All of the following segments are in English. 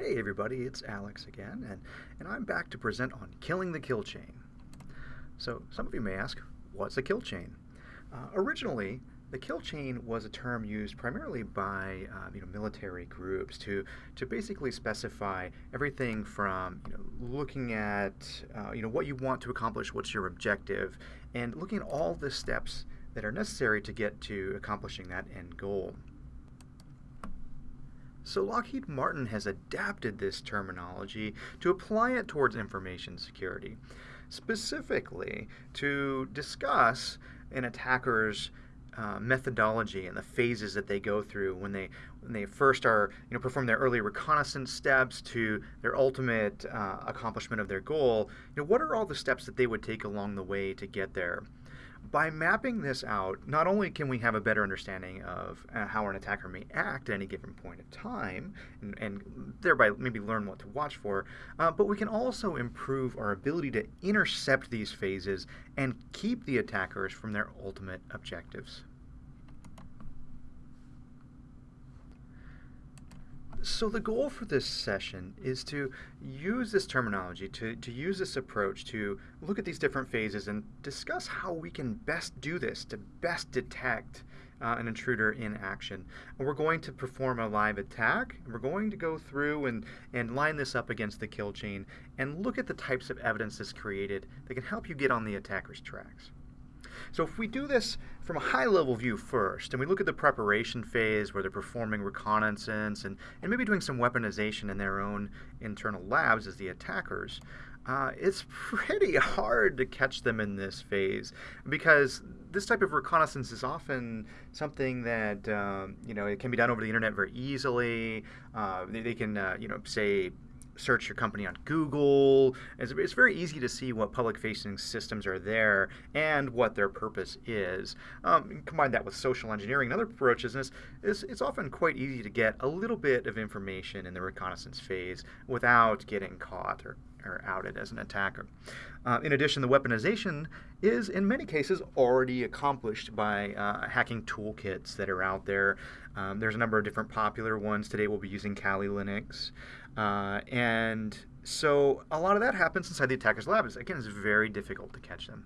Hey everybody, it's Alex again, and, and I'm back to present on killing the kill chain. So some of you may ask, what's a kill chain? Uh, originally, the kill chain was a term used primarily by uh, you know, military groups to, to basically specify everything from you know, looking at uh, you know, what you want to accomplish, what's your objective, and looking at all the steps that are necessary to get to accomplishing that end goal. So Lockheed Martin has adapted this terminology to apply it towards information security, specifically to discuss an attacker's uh, methodology and the phases that they go through when they when they first are you know perform their early reconnaissance steps to their ultimate uh, accomplishment of their goal. You know what are all the steps that they would take along the way to get there by mapping this out, not only can we have a better understanding of uh, how an attacker may act at any given point of time, and, and thereby maybe learn what to watch for, uh, but we can also improve our ability to intercept these phases and keep the attackers from their ultimate objectives. So the goal for this session is to use this terminology, to, to use this approach to look at these different phases and discuss how we can best do this to best detect uh, an intruder in action. And we're going to perform a live attack. We're going to go through and, and line this up against the kill chain and look at the types of evidence that's created that can help you get on the attacker's tracks. So if we do this from a high level view first, and we look at the preparation phase where they're performing reconnaissance and, and maybe doing some weaponization in their own internal labs as the attackers, uh, it's pretty hard to catch them in this phase because this type of reconnaissance is often something that um, you know it can be done over the internet very easily. Uh, they, they, can uh, you know say search your company on Google. It's, it's very easy to see what public-facing systems are there and what their purpose is. Um, combine that with social engineering and other approaches, and it's, it's, it's often quite easy to get a little bit of information in the reconnaissance phase without getting caught or or outed as an attacker. Uh, in addition, the weaponization is in many cases already accomplished by uh, hacking toolkits that are out there. Um, there's a number of different popular ones. Today we'll be using Kali Linux. Uh, and so a lot of that happens inside the attacker's lab. It's, again, it's very difficult to catch them.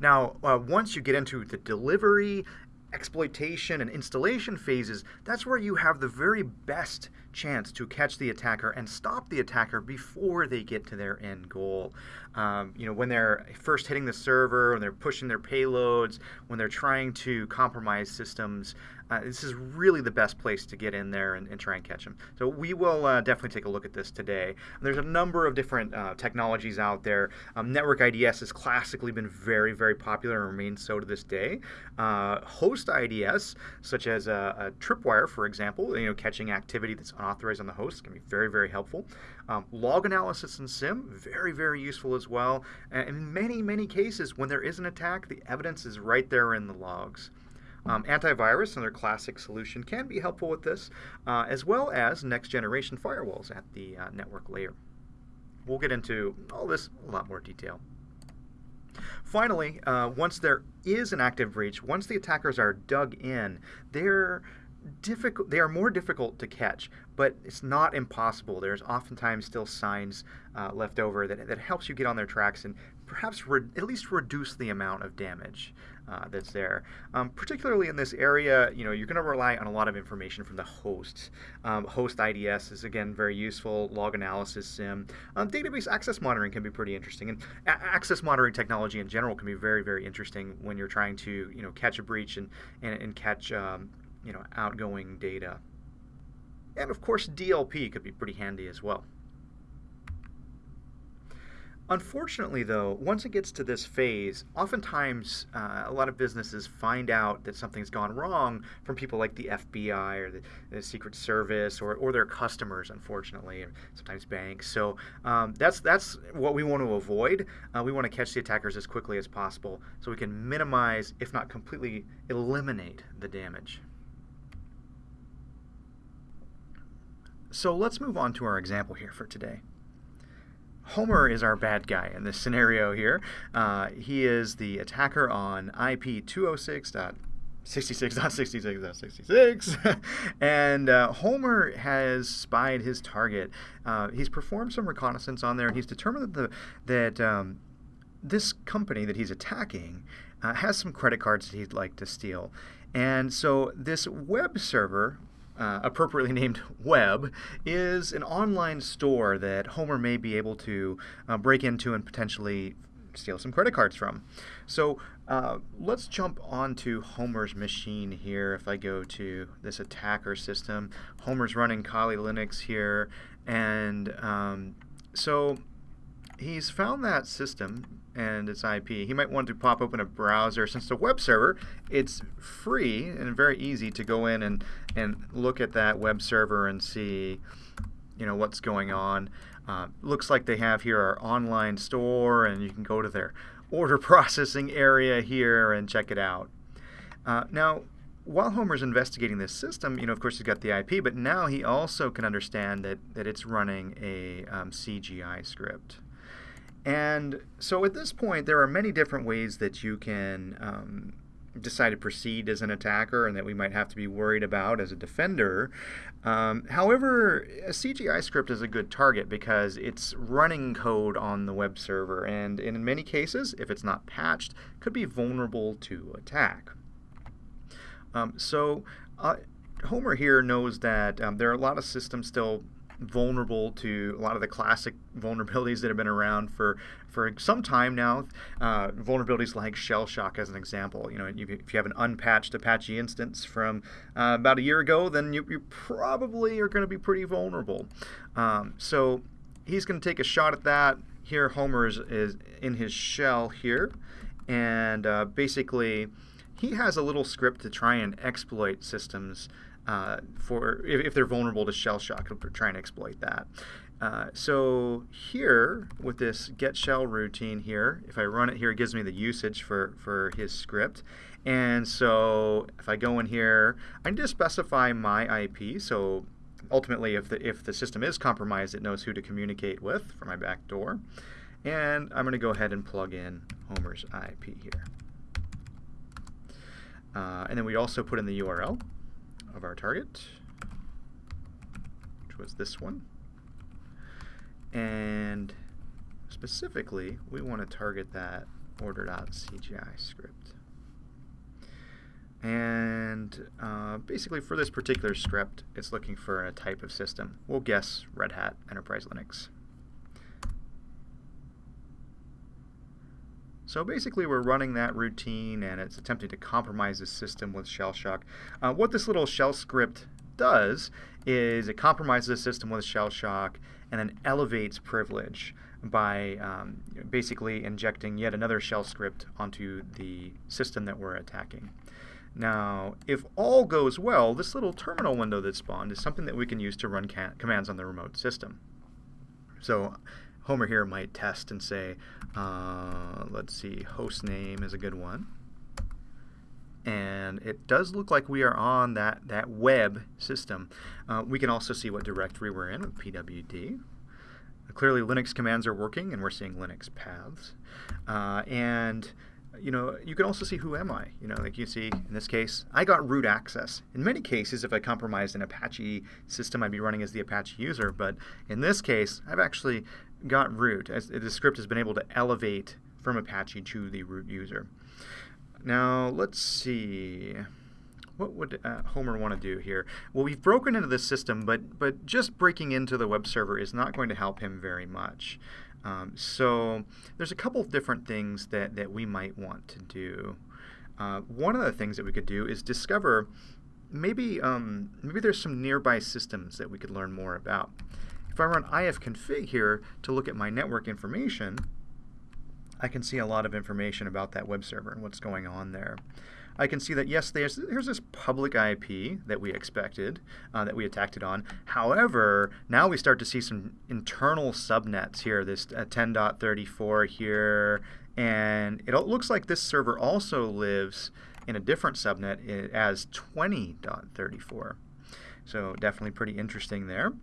Now, uh, once you get into the delivery, exploitation, and installation phases, that's where you have the very best chance to catch the attacker and stop the attacker before they get to their end goal. Um, you know, when they're first hitting the server, when they're pushing their payloads, when they're trying to compromise systems, uh, this is really the best place to get in there and, and try and catch them. So we will uh, definitely take a look at this today. There's a number of different uh, technologies out there. Um, network IDS has classically been very, very popular and remains so to this day. Uh, host IDS, such as a, a, tripwire, for example, you know, catching activity that's unauthorized on the host can be very, very helpful. Um, log analysis and SIM, very, very useful as well. And in many, many cases, when there is an attack, the evidence is right there in the logs. Um, antivirus, another classic solution, can be helpful with this, uh, as well as next generation firewalls at the uh, network layer. We'll get into all this in a lot more detail. Finally, uh, once there is an active breach, once the attackers are dug in, they're difficult they are more difficult to catch but it's not impossible there's oftentimes still signs uh, left over that, that helps you get on their tracks and perhaps at least reduce the amount of damage uh, that's there. Um, particularly in this area, you know, you're going to rely on a lot of information from the hosts. Um, host IDS is again very useful. Log analysis, SIEM, um, database access monitoring can be pretty interesting, and access monitoring technology in general can be very, very interesting when you're trying to, you know, catch a breach and and, and catch, um, you know, outgoing data. And of course, DLP could be pretty handy as well. Unfortunately, though, once it gets to this phase, oftentimes uh, a lot of businesses find out that something's gone wrong from people like the FBI or the, the Secret Service or, or their customers, unfortunately, and sometimes banks. So um, that's that's what we want to avoid. Uh, we want to catch the attackers as quickly as possible so we can minimize, if not completely eliminate, the damage. So let's move on to our example here for today. Homer is our bad guy in this scenario here. Uh, he is the attacker on IP 206. 66.66.66. and uh, Homer has spied his target. Uh, he's performed some reconnaissance on there, and he's determined that, the, that um, this company that he's attacking uh, has some credit cards that he'd like to steal. And so this web server, uh, appropriately named Web, is an online store that Homer may be able to uh, break into and potentially steal some credit cards from. So uh, let's jump onto Homer's machine here. If I go to this attacker system, Homer's running Kali Linux here, and um, so he's found that system and its IP. He might want to pop open a browser. Since the web server, it's free and very easy to go in and, and look at that web server and see you know what's going on. Uh, looks like they have here our online store, and you can go to their order processing area here and check it out. Uh, now, while Homer's investigating this system, you know, of course, he's got the IP, but now he also can understand that, that it's running a um, CGI script. And so at this point, there are many different ways that you can um, decide to proceed as an attacker and that we might have to be worried about as a defender. Um, however, a CGI script is a good target because it's running code on the web server, and in many cases, if it's not patched, could be vulnerable to attack. Um, so uh, Homer here knows that um, there are a lot of systems still vulnerable to a lot of the classic vulnerabilities that have been around for for some time now. Uh, vulnerabilities like shell shock, as an example. You know, if you have an unpatched Apache instance from uh, about a year ago, then you, you probably are going to be pretty vulnerable. Um, so he's going to take a shot at that. Here, Homer is, is in his shell here, and uh, basically he has a little script to try and exploit systems uh, for if, if, they're vulnerable to shell shock, it'll try and exploit that. Uh, so here, with this get shell routine here, if I run it here, it gives me the usage for, for his script. And so if I go in here, I need to specify my IP. So ultimately, if the, if the system is compromised, it knows who to communicate with for my back door. And I'm going to go ahead and plug in Homer's IP here. Uh, and then we also put in the URL of our target, which was this one. And specifically, we want to target that order.cgi script. And uh, basically for this particular script, it's looking for a type of system. We'll guess Red Hat Enterprise Linux. So basically we're running that routine and it's attempting to compromise the system with shell shock. Uh, what this little shell script does is it compromises the system with shell shock and then elevates privilege by um, basically injecting yet another shell script onto the system that we're attacking. Now, if all goes well, this little terminal window that spawned is something that we can use to run commands on the remote system. So Homer here might test and say, uh, let's see, host name is a good one. And it does look like we are on that, that web system. Uh, we can also see what directory we're in with pwd. Clearly Linux commands are working and we're seeing Linux paths. Uh, and you know, you can also see who am I. You know, like you see in this case, I got root access. In many cases, if I compromised an Apache system, I'd be running as the Apache user. But in this case, I've actually got root. As the script has been able to elevate from Apache to the root user. Now, let's see. What would uh, Homer want to do here? Well, we've broken into the system, but, but just breaking into the web server is not going to help him very much. Um, so there's a couple of different things that, that we might want to do. Uh, one of the things that we could do is discover maybe, um, maybe there's some nearby systems that we could learn more about. If I run ifconfig here to look at my network information, I can see a lot of information about that web server and what's going on there. I can see that, yes, there's, this public IP that we expected, uh, that we attacked it on. However, now we start to see some internal subnets here, this uh, 10.34 here, and it looks like this server also lives in a different subnet as 20.34. So definitely pretty interesting there.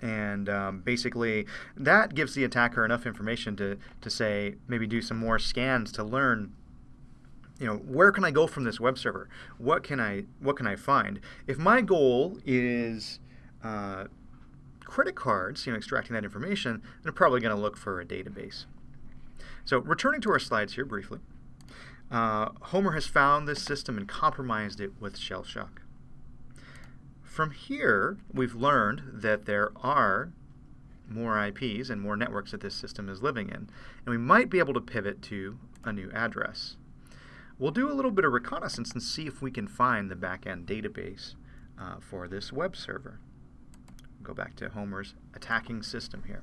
And um, basically, that gives the attacker enough information to, to say, maybe do some more scans to learn you know, where can I go from this web server? What can I what can I find? If my goal is uh, credit cards, you know, extracting that information, I'm probably going to look for a database. So returning to our slides here briefly, uh, Homer has found this system and compromised it with shell shock. From here, we've learned that there are more IPs and more networks that this system is living in, and we might be able to pivot to a new address. We'll do a little bit of reconnaissance and see if we can find the backend database uh, for this web server. Go back to Homer's attacking system here.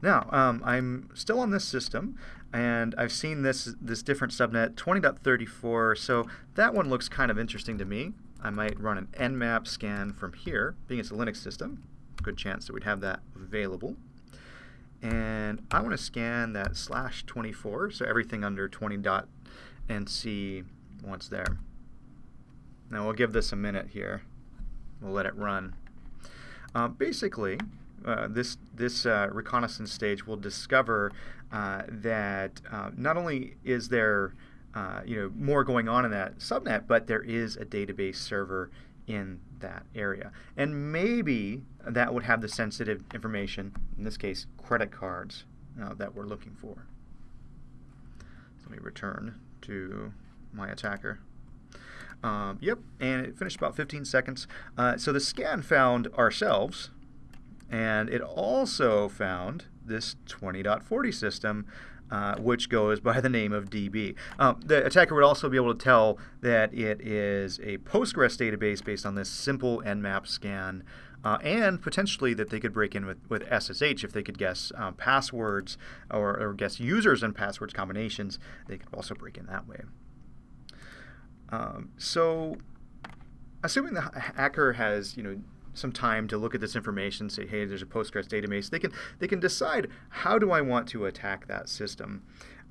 Now, um, I'm still on this system, and I've seen this, this different subnet, 20.34, so that one looks kind of interesting to me. I might run an nmap scan from here, being it's a Linux system, good chance that we'd have that available. And I want to scan that slash 24, so everything under 20 dot, and see what's there. Now we'll give this a minute here. We'll let it run. Uh, basically, uh, this this uh, reconnaissance stage will discover uh, that uh, not only is there uh, you know more going on in that subnet, but there is a database server in that area, and maybe that would have the sensitive information. In this case, credit cards that we're looking for. Let me return to my attacker. Um, yep, and it finished about 15 seconds. Uh, so the scan found ourselves, and it also found this 20.40 system, uh, which goes by the name of DB. Um, the attacker would also be able to tell that it is a Postgres database based on this simple nmap scan, uh, and potentially that they could break in with, with SSH if they could guess uh, passwords or, or, guess users and passwords combinations. They could also break in that way. Um, so, assuming the hacker has, you know, some time to look at this information, say, hey, there's a Postgres database, they can they can decide how do I want to attack that system.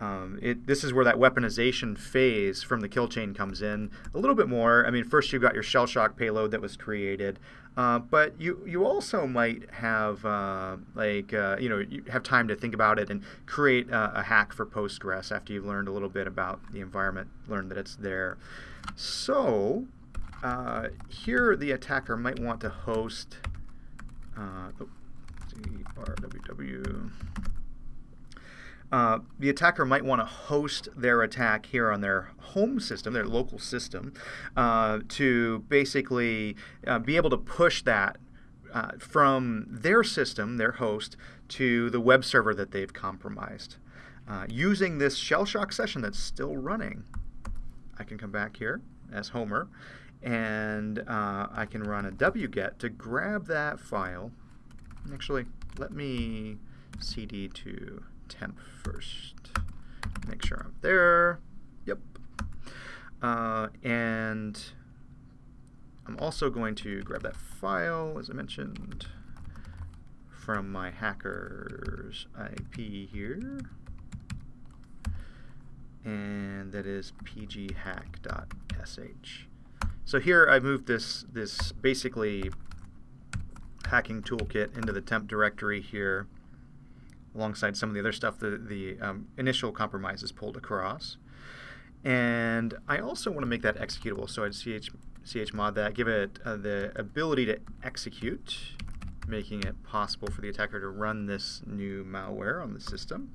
Um, it, this is where that weaponization phase from the kill chain comes in a little bit more. I mean, first you've got your shell shock payload that was created, uh, but you you also might have uh, like uh, you know you have time to think about it and create a hack for Postgres after you've learned a little bit about the environment, learned that it's there. So uh, here the attacker might want to host uh. Uh, the attacker might want to host their attack here on their home system, their local system, uh, to basically uh, be able to push that uh, from their system, their host, to the web server that they've compromised. Uh, using this shell shock session that's still running, I can come back here as Homer and uh, I can run a wget to grab that file. Actually, let me cd to temp first. Make sure I'm there. Yep. Uh, and I'm also going to grab that file, as I mentioned, from my hacker's IP here. And that is pghack.sh. So here I've moved this, this basically hacking toolkit into the temp directory here alongside some of the other stuff that the um, initial compromise is pulled across. And I also want to make that executable, so I'd ch, chmod that, give it uh, the ability to execute, making it possible for the attacker to run this new malware on the system.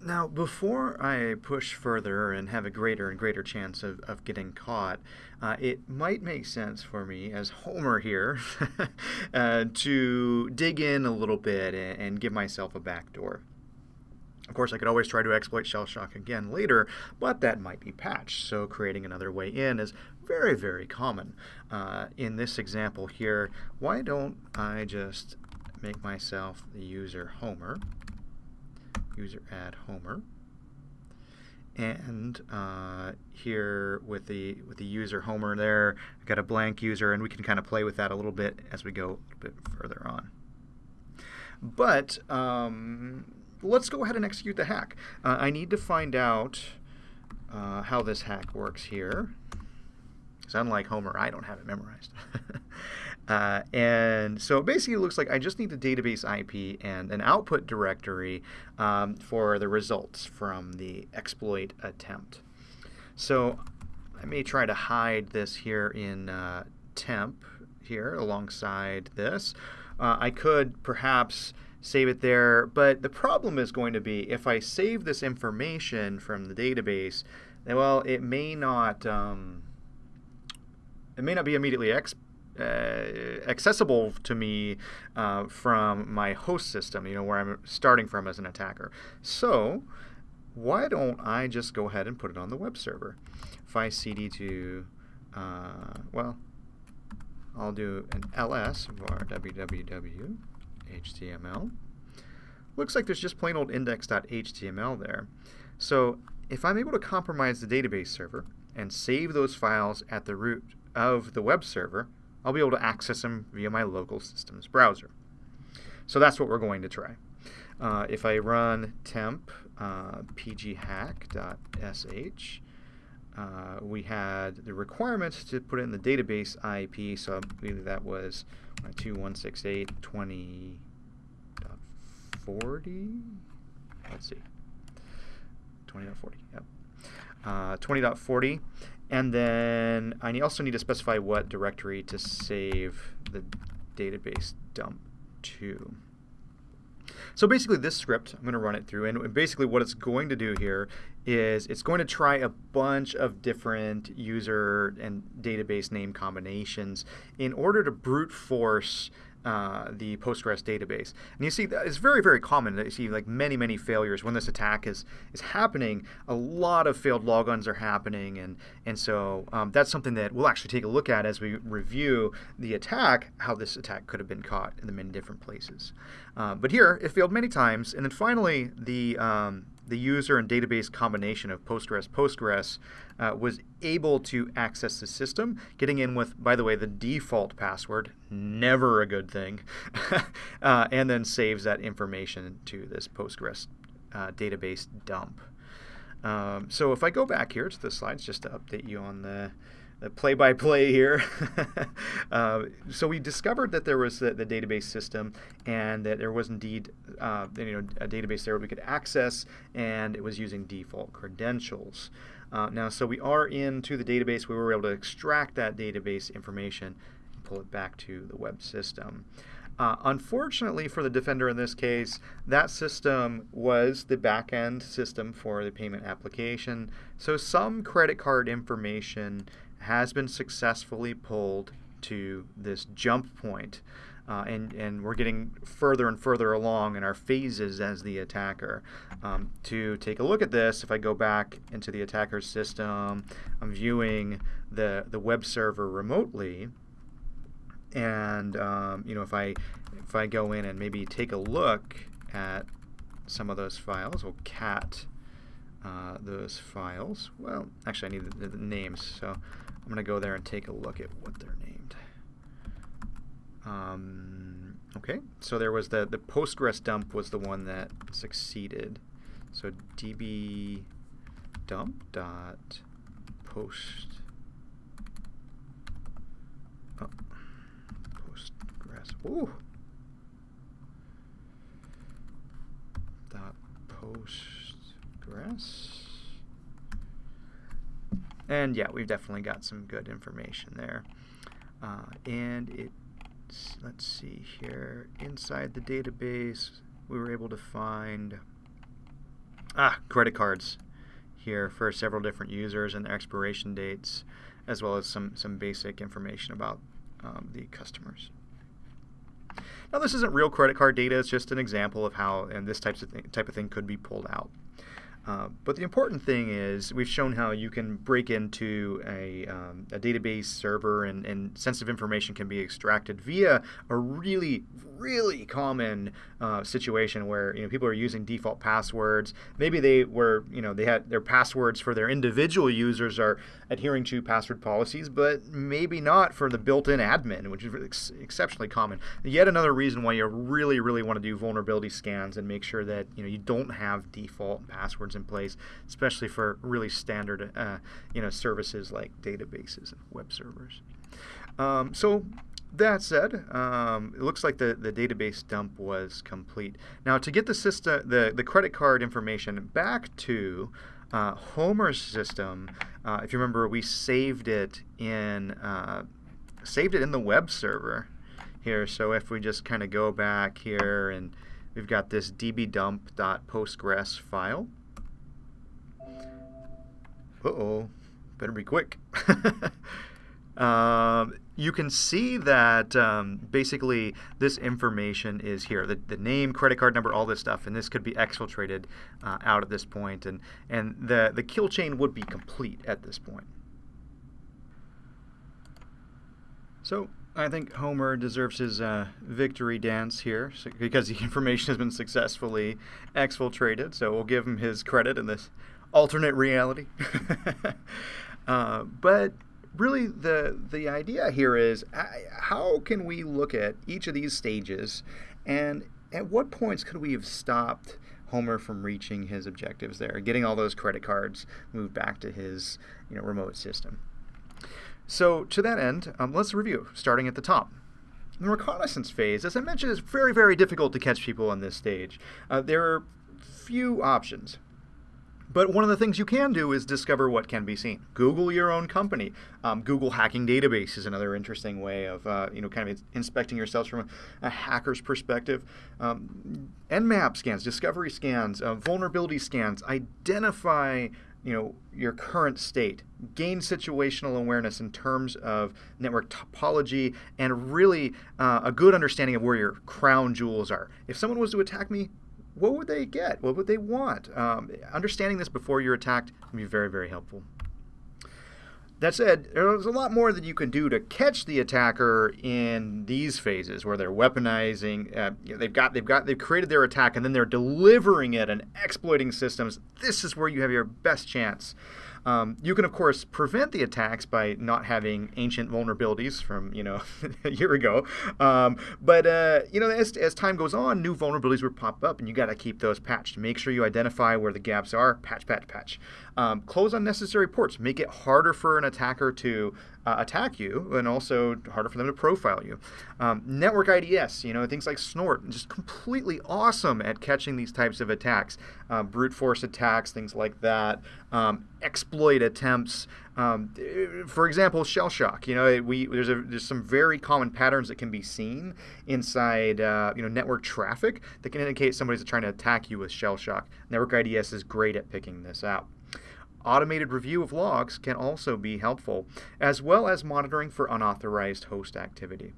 Now, before I push further and have a greater and greater chance of, of getting caught, uh, it might make sense for me as Homer here uh, to dig in a little bit and, and give myself a backdoor. Of course, I could always try to exploit shell shock again later, but that might be patched, so creating another way in is very, very common. Uh, in this example here, why don't I just make myself the user Homer, user add Homer. And uh, here with the with the user Homer there, I've got a blank user, and we can kind of play with that a little bit as we go a little bit further on. But um, let's go ahead and execute the hack. Uh, I need to find out uh, how this hack works here. Because unlike Homer, I don't have it memorized. Uh, and so basically it looks like I just need the database IP and an output directory um, for the results from the exploit attempt. So I may try to hide this here in uh, temp here alongside this. Uh, I could perhaps save it there, but the problem is going to be if I save this information from the database, well, it may not um, it may not be immediately ex uh, accessible to me uh, from my host system, you know, where I'm starting from as an attacker. So why don't I just go ahead and put it on the web server? If I cd to, uh, well, I'll do an ls var www HTML. Looks like there's just plain old index.html there. So if I'm able to compromise the database server and save those files at the root of the web server, I'll be able to access them via my local system's browser. So that's what we're going to try. Uh, if I run temp uh, pghack.sh, uh, we had the requirements to put in the database IP, so I believe that was 2168.20.40. Let's see. 20.40, yep. Uh, 20.40. And then I also need to specify what directory to save the database dump to. So basically this script, I'm going to run it through, and basically what it's going to do here is it's going to try a bunch of different user and database name combinations in order to brute force uh, the Postgres database. And you see, that it's very, very common that you see like many, many failures when this attack is is happening. A lot of failed logons are happening, and and so um, that's something that we'll actually take a look at as we review the attack, how this attack could have been caught in the many different places. Uh, but here, it failed many times, and then finally the um, the user and database combination of Postgres Postgres uh, was able to access the system, getting in with, by the way, the default password, never a good thing, uh, and then saves that information to this Postgres uh, database dump. Um, so if I go back here to the slides just to update you on the the play-by-play here. uh, so we discovered that there was the, the, database system and that there was indeed uh, you know, a database there we could access and it was using default credentials. Uh, now, so we are into the database. We were able to extract that database information and pull it back to the web system. Uh, unfortunately for the defender in this case, that system was the backend system for the payment application. So some credit card information has been successfully pulled to this jump point. Uh, and, and we're getting further and further along in our phases as the attacker. Um, to take a look at this, if I go back into the attacker's system, I'm viewing the, the web server remotely. And um, you know, if I if I go in and maybe take a look at some of those files, we'll cat uh, those files. Well, actually, I need the, the names, so I'm going to go there and take a look at what they're named. Um, okay, so there was the, the Postgres dump was the one that succeeded. So db dump dot post oh, Postgres. Ooh. Dot Postgres. And yeah, we've definitely got some good information there. Uh, and it, let's see here, inside the database, we were able to find ah, credit cards here for several different users and expiration dates, as well as some, some basic information about um, the customers. Now, this isn't real credit card data. It's just an example of how and this types of thing, type of thing could be pulled out. Uh, but the important thing is we've shown how you can break into a, um, a database server and, and, sensitive information can be extracted via a really, really common uh, situation where you know people are using default passwords. Maybe they were, you know, they had their passwords for their individual users are adhering to password policies, but maybe not for the built-in admin, which is ex exceptionally common. Yet another reason why you really, really want to do vulnerability scans and make sure that you know you don't have default passwords in place, especially for really standard, uh, you know, services like databases and web servers. Um, so that said, um, it looks like the, the database dump was complete. Now, to get the system, the, the credit card information back to uh, Homer's system, uh, if you remember, we saved it in uh, saved it in the web server here. So if we just kind of go back here and we've got this dbdump.postgres file. Uh-oh, better be quick. um, you can see that um, basically this information is here. The, the, name, credit card number, all this stuff, and this could be exfiltrated uh, out at this point, and, and the, the kill chain would be complete at this point. So I think Homer deserves his uh, victory dance here because the information has been successfully exfiltrated, so we'll give him his credit in this alternate reality. uh, but really the the idea here is how can we look at each of these stages and at what points could we have stopped Homer from reaching his objectives there, getting all those credit cards moved back to his you know, remote system. So to that end, um, let's review, starting at the top. The reconnaissance phase, as I mentioned, is very, very difficult to catch people on this stage. Uh, there are few options. But one of the things you can do is discover what can be seen. Google your own company. Um, Google hacking database is another interesting way of uh, you know kind of inspecting yourselves from a, a hacker's perspective. Um, Nmap scans, discovery scans, uh, vulnerability scans identify you know your current state gain situational awareness in terms of network topology and really uh, a good understanding of where your crown jewels are if someone was to attack me what would they get? What would they want? Um, understanding this before you're attacked can be very, very helpful. That said, there's a lot more that you can do to catch the attacker in these phases where they're weaponizing. Uh, they've got, they've got, they've created their attack and then they're delivering it and exploiting systems. This is where you have your best chance um, you can, of course, prevent the attacks by not having ancient vulnerabilities from, you know, a year ago. Um, but, uh, you know, as, as time goes on, new vulnerabilities will pop up, and you got to keep those patched. Make sure you identify where the gaps are. Patch, patch, patch. Um, close unnecessary ports. Make it harder for an attacker to uh, attack you, and also harder for them to profile you. Um, network IDS, you know, things like Snort, just completely awesome at catching these types of attacks. Uh, brute force attacks, things like that. Um, exploit attempts. Um, for example, shell shock. You know, we there's a, there's some very common patterns that can be seen inside uh, you know network traffic that can indicate somebody's trying to attack you with shell shock. Network IDS is great at picking this out. Automated review of logs can also be helpful, as well as monitoring for unauthorized host activity.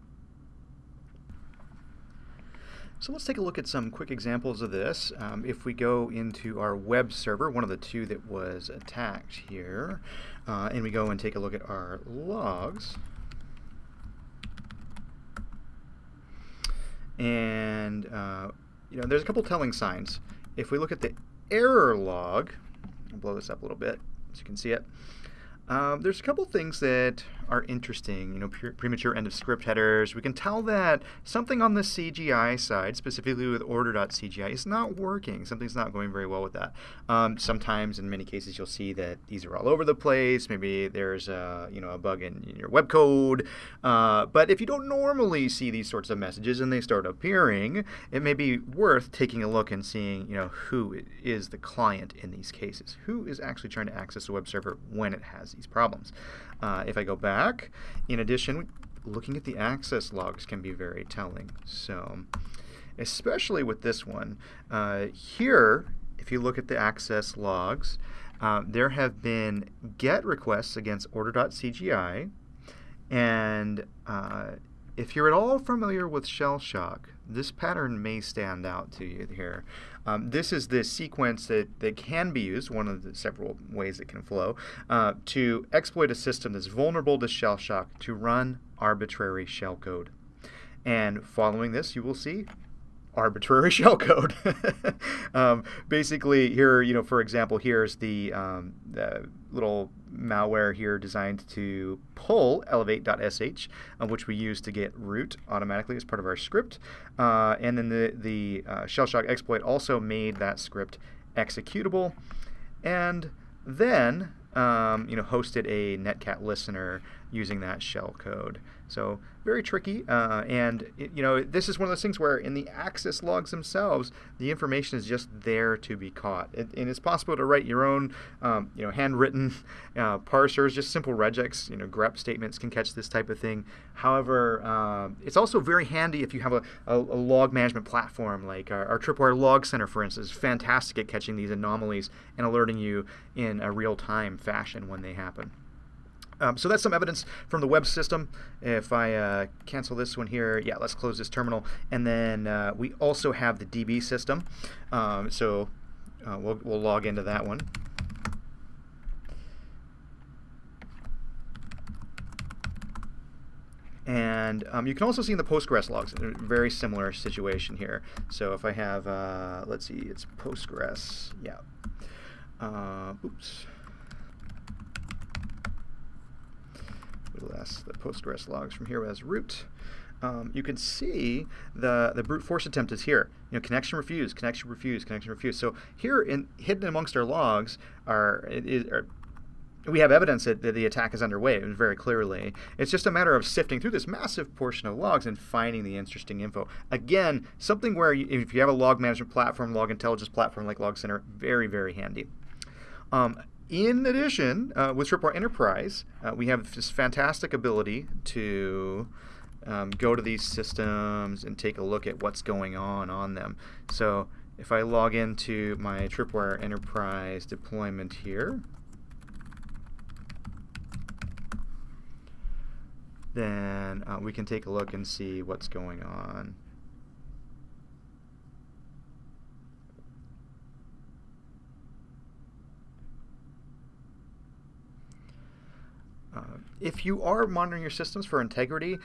So let's take a look at some quick examples of this. Um, if we go into our web server, one of the two that was attacked here, uh, and we go and take a look at our logs, and uh, you know, there's a couple telling signs. If we look at the error log, I'll blow this up a little bit so you can see it. Um, there's a couple things that are interesting, you know, premature end of script headers. We can tell that something on the CGI side, specifically with order.cgi, is not working. Something's not going very well with that. Um, sometimes, in many cases, you'll see that these are all over the place. Maybe there's a, you know, a bug in, in your web code. Uh, but if you don't normally see these sorts of messages and they start appearing, it may be worth taking a look and seeing, you know, who is the client in these cases. Who is actually trying to access the web server when it has these problems. Uh, if I go back, in addition, looking at the access logs can be very telling. So, especially with this one, uh, here, if you look at the access logs, uh, there have been GET requests against order.cgi, and uh, if you're at all familiar with shell shock, this pattern may stand out to you here. Um, this is the sequence that, that can be used, one of the several ways it can flow, uh, to exploit a system that's vulnerable to shell shock to run arbitrary shellcode. And following this, you will see arbitrary shellcode. um, basically, here, you know, for example, here's the, um, the little malware here designed to pull elevate.sh, uh, which we use to get root automatically as part of our script. Uh, and then the, the uh, shellshock exploit also made that script executable. And then um, you know, hosted a netcat listener using that shell code. So very tricky, uh, and it, you know this is one of those things where in the access logs themselves, the information is just there to be caught, it, and it's possible to write your own, um, you know, handwritten uh, parsers, just simple regex, you know, grep statements can catch this type of thing. However, uh, it's also very handy if you have a, a, a log management platform like our, our, Tripwire Log Center, for instance, is fantastic at catching these anomalies and alerting you in a real-time fashion when they happen. Um, so that's some evidence from the web system. If I uh, cancel this one here, yeah, let's close this terminal. And then uh, we also have the DB system. Um, so uh, we'll, we'll log into that one. And um, you can also see in the Postgres logs, a very similar situation here. So if I have, uh, let's see, it's Postgres, yeah. Uh, oops. Less the Postgres logs from here as root. Um, you can see the, the brute force attempt is here. You know, connection refused, connection refused, connection refused. So here, in, hidden amongst our logs, are, are we have evidence that, that, the attack is underway very clearly. It's just a matter of sifting through this massive portion of logs and finding the interesting info. Again, something where you, if you have a log management platform, log intelligence platform like Log Center, very, very handy. Um, in addition, uh, with Tripwire Enterprise, uh, we have this fantastic ability to um, go to these systems and take a look at what's going on on them. So if I log into my Tripwire Enterprise deployment here, then uh, we can take a look and see what's going on. Uh, if you are monitoring your systems for integrity,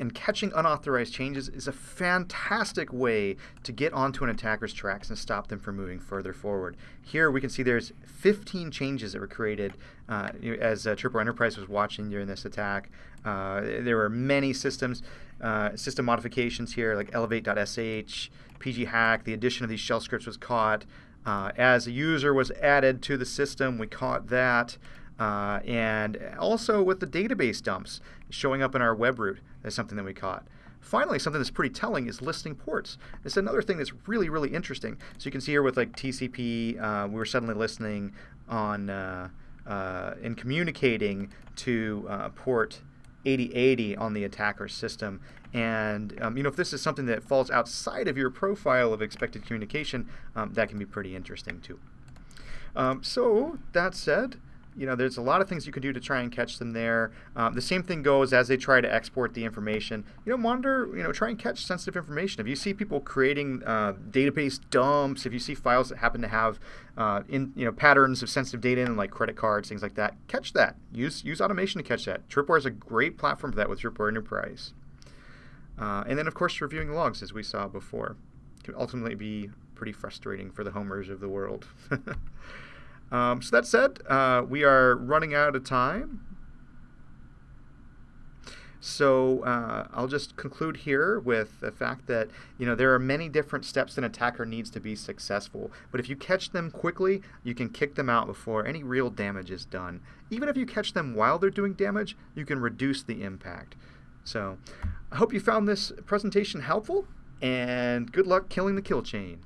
and catching unauthorized changes is a fantastic way to get onto an attacker's tracks and stop them from moving further forward. Here we can see there's 15 changes that were created uh, as uh, Tripwire Enterprise was watching during this attack. Uh, there were many systems, uh, system modifications here like elevate.sh, pghack, the addition of these shell scripts was caught. Uh, as a user was added to the system, we caught that. Uh, and also with the database dumps showing up in our web root is something that we caught. Finally, something that's pretty telling is listing ports. It's another thing that's really, really interesting. So you can see here with like TCP, uh, we were suddenly listening on uh, uh, and communicating to uh, port 8080 on the attacker's system. And um, you know, if this is something that falls outside of your profile of expected communication, um, that can be pretty interesting too. Um, so that said, you know, there's a lot of things you can do to try and catch them there. Um, the same thing goes as they try to export the information. You know, monitor, you know, try and catch sensitive information. If you see people creating uh, database dumps, if you see files that happen to have, uh, in you know, patterns of sensitive data in, like credit cards, things like that, catch that. Use use automation to catch that. Tripwire is a great platform for that with Tripwire Enterprise. Uh, and then, of course, reviewing logs, as we saw before, can ultimately be pretty frustrating for the homers of the world. Um, so that said, uh, we are running out of time. So uh, I'll just conclude here with the fact that you know there are many different steps an attacker needs to be successful. But if you catch them quickly, you can kick them out before any real damage is done. Even if you catch them while they're doing damage, you can reduce the impact. So I hope you found this presentation helpful, and good luck killing the kill chain.